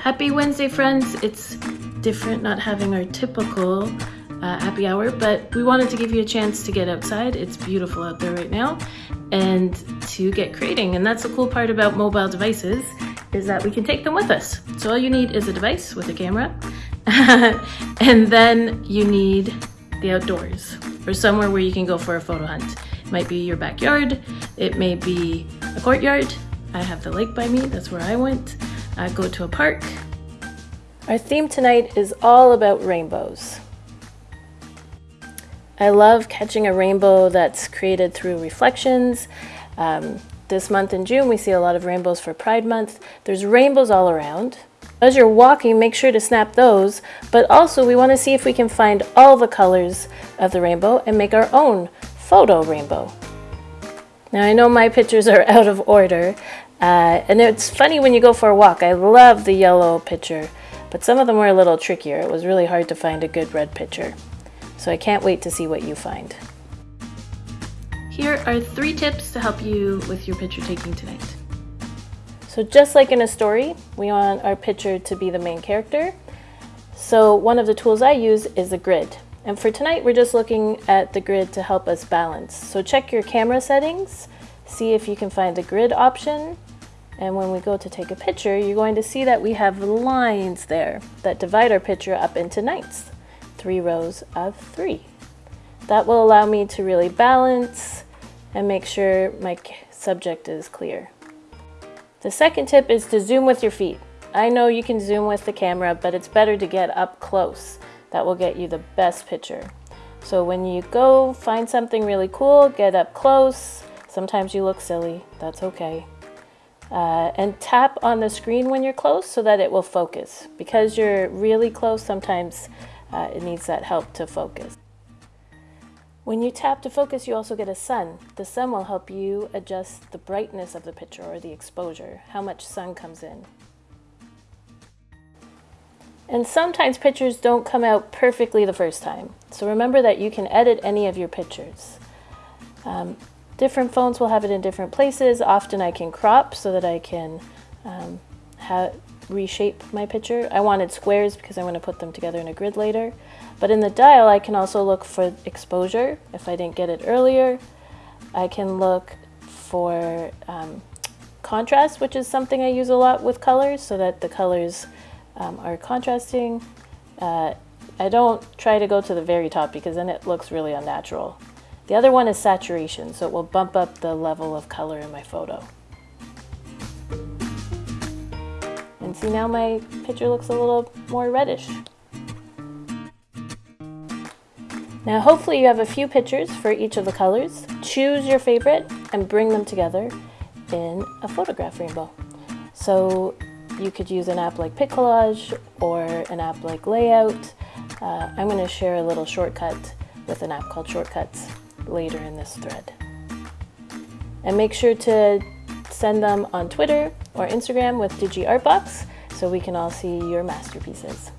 Happy Wednesday, friends. It's different not having our typical uh, happy hour, but we wanted to give you a chance to get outside. It's beautiful out there right now and to get creating. And that's the cool part about mobile devices is that we can take them with us. So all you need is a device with a camera and then you need the outdoors or somewhere where you can go for a photo hunt. It might be your backyard, it may be a courtyard. I have the lake by me, that's where I went. I go to a park. Our theme tonight is all about rainbows. I love catching a rainbow that's created through reflections. Um, this month in June, we see a lot of rainbows for Pride Month. There's rainbows all around. As you're walking, make sure to snap those, but also we want to see if we can find all the colors of the rainbow and make our own photo rainbow. Now I know my pictures are out of order, uh, and it's funny when you go for a walk. I love the yellow picture, but some of them were a little trickier. It was really hard to find a good red picture. So I can't wait to see what you find. Here are three tips to help you with your picture taking tonight. So just like in a story, we want our picture to be the main character. So one of the tools I use is a grid. And for tonight, we're just looking at the grid to help us balance. So check your camera settings, see if you can find the grid option. And when we go to take a picture, you're going to see that we have lines there that divide our picture up into nights, three rows of three. That will allow me to really balance and make sure my subject is clear. The second tip is to zoom with your feet. I know you can zoom with the camera, but it's better to get up close. That will get you the best picture. So when you go find something really cool, get up close. Sometimes you look silly, that's okay. Uh, and tap on the screen when you're close so that it will focus. Because you're really close, sometimes uh, it needs that help to focus. When you tap to focus, you also get a sun. The sun will help you adjust the brightness of the picture or the exposure, how much sun comes in. And sometimes pictures don't come out perfectly the first time. So remember that you can edit any of your pictures. Um, different phones will have it in different places. Often I can crop so that I can um, reshape my picture. I wanted squares because I want to put them together in a grid later. But in the dial, I can also look for exposure if I didn't get it earlier. I can look for um, contrast, which is something I use a lot with colors so that the colors um, are contrasting. Uh, I don't try to go to the very top because then it looks really unnatural. The other one is saturation, so it will bump up the level of color in my photo. And see now my picture looks a little more reddish. Now hopefully you have a few pictures for each of the colors. Choose your favorite and bring them together in a photograph rainbow. So you could use an app like PicCollage or an app like Layout. Uh, I'm going to share a little shortcut with an app called Shortcuts later in this thread. And make sure to send them on Twitter or Instagram with DigiArtBox so we can all see your masterpieces.